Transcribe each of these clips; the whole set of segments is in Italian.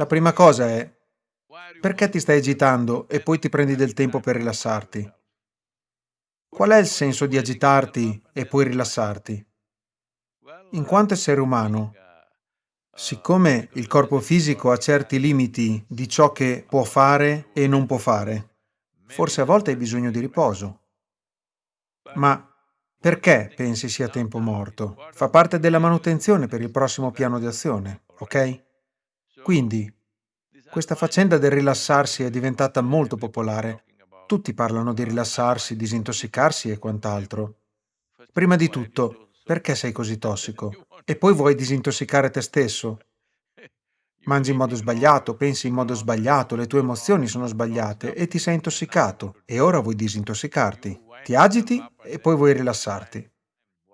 La prima cosa è perché ti stai agitando e poi ti prendi del tempo per rilassarti? Qual è il senso di agitarti e poi rilassarti? In quanto essere umano, siccome il corpo fisico ha certi limiti di ciò che può fare e non può fare, forse a volte hai bisogno di riposo. Ma perché pensi sia tempo morto? Fa parte della manutenzione per il prossimo piano di azione, ok? Quindi, questa faccenda del rilassarsi è diventata molto popolare. Tutti parlano di rilassarsi, disintossicarsi e quant'altro. Prima di tutto, perché sei così tossico? E poi vuoi disintossicare te stesso? Mangi in modo sbagliato, pensi in modo sbagliato, le tue emozioni sono sbagliate e ti sei intossicato e ora vuoi disintossicarti. Ti agiti e poi vuoi rilassarti.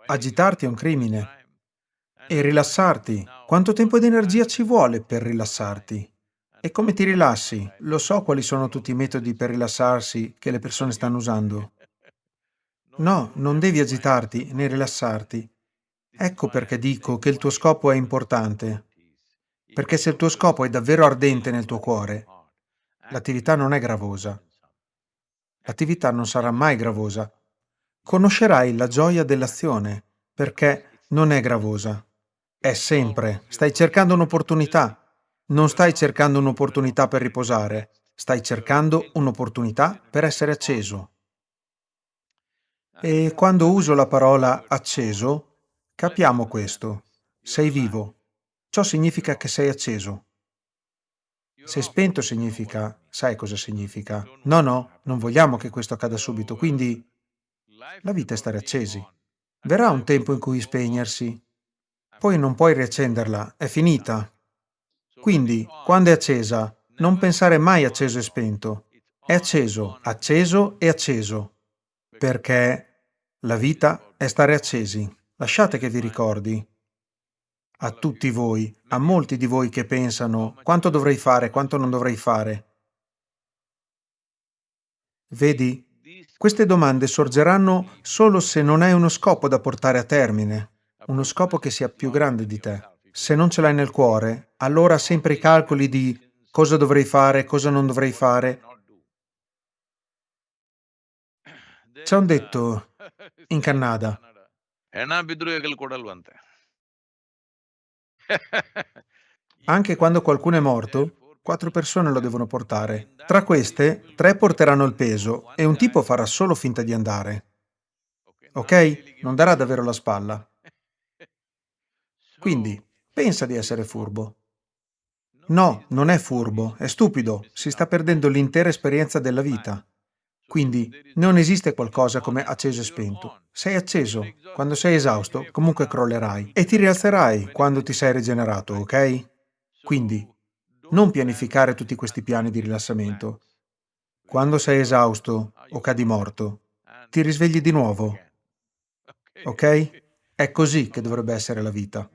Agitarti è un crimine. E rilassarti, quanto tempo ed energia ci vuole per rilassarti? E come ti rilassi? Lo so quali sono tutti i metodi per rilassarsi che le persone stanno usando. No, non devi agitarti né rilassarti. Ecco perché dico che il tuo scopo è importante. Perché se il tuo scopo è davvero ardente nel tuo cuore, l'attività non è gravosa. L'attività non sarà mai gravosa. Conoscerai la gioia dell'azione, perché non è gravosa. È sempre. Stai cercando un'opportunità. Non stai cercando un'opportunità per riposare, stai cercando un'opportunità per essere acceso. E quando uso la parola acceso, capiamo questo. Sei vivo. Ciò significa che sei acceso. Se spento significa, sai cosa significa? No, no, non vogliamo che questo accada subito, quindi la vita è stare accesi. Verrà un tempo in cui spegnersi, poi non puoi riaccenderla, è finita, quindi, quando è accesa, non pensare mai acceso e spento. È acceso, acceso e acceso. Perché la vita è stare accesi. Lasciate che vi ricordi. A tutti voi, a molti di voi che pensano quanto dovrei fare, quanto non dovrei fare. Vedi, queste domande sorgeranno solo se non hai uno scopo da portare a termine, uno scopo che sia più grande di te. Se non ce l'hai nel cuore, allora sempre i calcoli di cosa dovrei fare, cosa non dovrei fare. C'è un detto in Canada. Anche quando qualcuno è morto, quattro persone lo devono portare. Tra queste, tre porteranno il peso e un tipo farà solo finta di andare. Ok? Non darà davvero la spalla. Quindi, Pensa di essere furbo. No, non è furbo, è stupido, si sta perdendo l'intera esperienza della vita. Quindi non esiste qualcosa come acceso e spento. Sei acceso, quando sei esausto comunque crollerai e ti rialzerai quando ti sei rigenerato, ok? Quindi non pianificare tutti questi piani di rilassamento. Quando sei esausto o cadi morto, ti risvegli di nuovo, ok? È così che dovrebbe essere la vita.